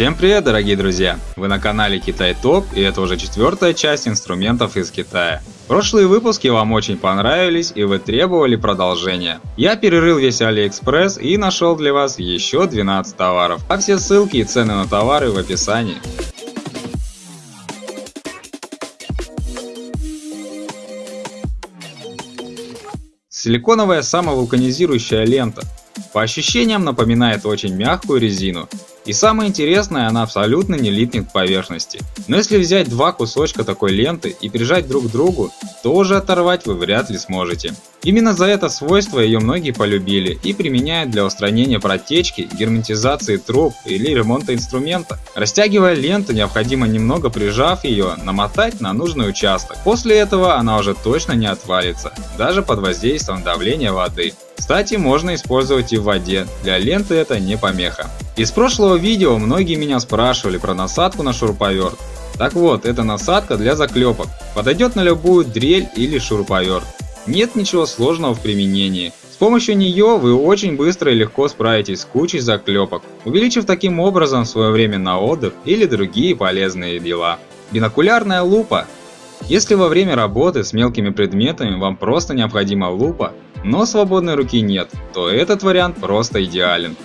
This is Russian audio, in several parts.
Всем привет, дорогие друзья! Вы на канале Китай Топ, и это уже четвертая часть инструментов из Китая. Прошлые выпуски вам очень понравились, и вы требовали продолжения. Я перерыл весь Алиэкспресс и нашел для вас еще 12 товаров, а все ссылки и цены на товары в описании. Силиконовая самовулканизирующая лента. По ощущениям напоминает очень мягкую резину, и самое интересное, она абсолютно не липнет к поверхности. Но если взять два кусочка такой ленты и прижать друг к другу, то уже оторвать вы вряд ли сможете. Именно за это свойство ее многие полюбили и применяют для устранения протечки, герметизации труб или ремонта инструмента. Растягивая ленту, необходимо немного прижав ее, намотать на нужный участок. После этого она уже точно не отвалится, даже под воздействием давления воды. Кстати, можно использовать и в воде, для ленты это не помеха. Из прошлого видео многие меня спрашивали про насадку на шуруповерт. Так вот, это насадка для заклепок. Подойдет на любую дрель или шуруповерт. Нет ничего сложного в применении. С помощью нее вы очень быстро и легко справитесь с кучей заклепок, увеличив таким образом свое время на отдых или другие полезные дела. Бинокулярная лупа. Если во время работы с мелкими предметами вам просто необходима лупа, но свободной руки нет, то этот вариант просто идеален.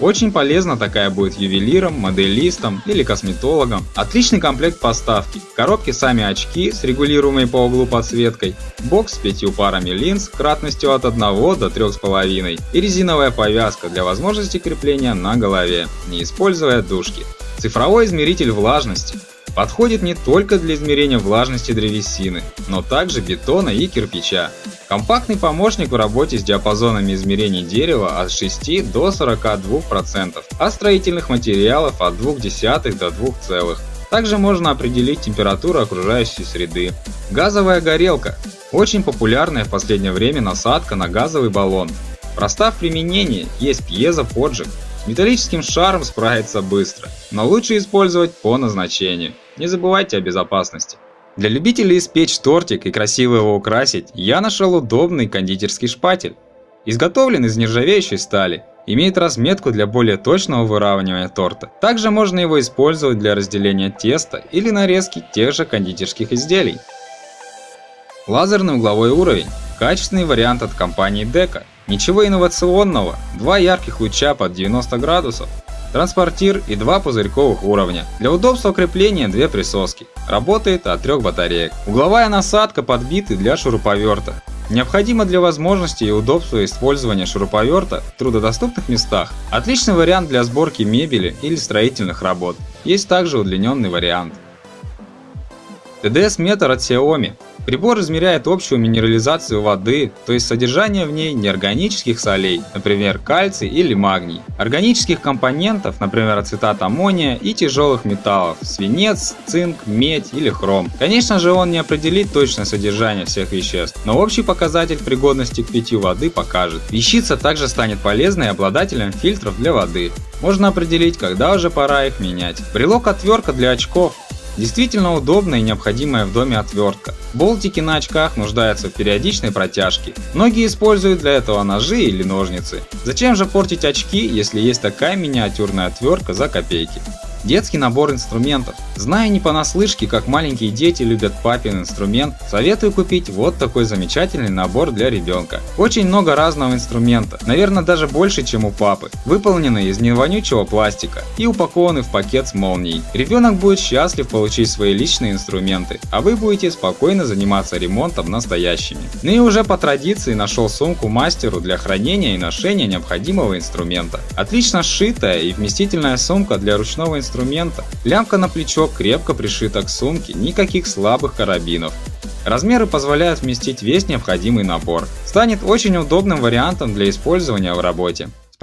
Очень полезна такая будет ювелирам, моделистам или косметологам. Отличный комплект поставки. В коробке сами очки с регулируемой по углу подсветкой, бокс с пятью парами линз кратностью от 1 до 3,5 и резиновая повязка для возможности крепления на голове, не используя дужки. Цифровой измеритель влажности. Подходит не только для измерения влажности древесины, но также бетона и кирпича. Компактный помощник в работе с диапазонами измерений дерева от 6 до 42%, а строительных материалов от 0,2 до 2 целых. Также можно определить температуру окружающей среды. Газовая горелка. Очень популярная в последнее время насадка на газовый баллон. Проста в применении, есть пьезоподжиг. С металлическим шаром справиться быстро, но лучше использовать по назначению. Не забывайте о безопасности. Для любителей испечь тортик и красиво его украсить, я нашел удобный кондитерский шпатель. Изготовлен из нержавеющей стали, имеет разметку для более точного выравнивания торта. Также можно его использовать для разделения теста или нарезки тех же кондитерских изделий. Лазерный угловой уровень – качественный вариант от компании Deca. Ничего инновационного, два ярких луча под 90 градусов, транспортир и два пузырьковых уровня. Для удобства крепления две присоски. Работает от трех батареек. Угловая насадка подбиты для шуруповерта. Необходимо для возможности и удобства использования шуруповерта в трудодоступных местах. Отличный вариант для сборки мебели или строительных работ. Есть также удлиненный вариант. TDS-метр от Xiaomi Прибор измеряет общую минерализацию воды, то есть содержание в ней неорганических солей, например кальций или магний, органических компонентов, например ацетат аммония и тяжелых металлов, свинец, цинк, медь или хром. Конечно же он не определит точное содержание всех веществ, но общий показатель пригодности к питью воды покажет. Вещица также станет полезной обладателем фильтров для воды. Можно определить, когда уже пора их менять. Брелок отвертка для очков Действительно удобная и необходимая в доме отвертка. Болтики на очках нуждаются в периодичной протяжке. Многие используют для этого ножи или ножницы. Зачем же портить очки, если есть такая миниатюрная отвертка за копейки? Детский набор инструментов. Зная не понаслышке, как маленькие дети любят папин инструмент, советую купить вот такой замечательный набор для ребенка. Очень много разного инструмента, наверное даже больше, чем у папы, выполнены из невонючего пластика и упакованы в пакет с молнией. Ребенок будет счастлив получить свои личные инструменты, а вы будете спокойно заниматься ремонтом настоящими. Ну и уже по традиции нашел сумку мастеру для хранения и ношения необходимого инструмента. Отлично сшитая и вместительная сумка для ручного инструмента инструмента. Лямка на плечо крепко пришита к сумке, никаких слабых карабинов. Размеры позволяют вместить весь необходимый набор. Станет очень удобным вариантом для использования в работе.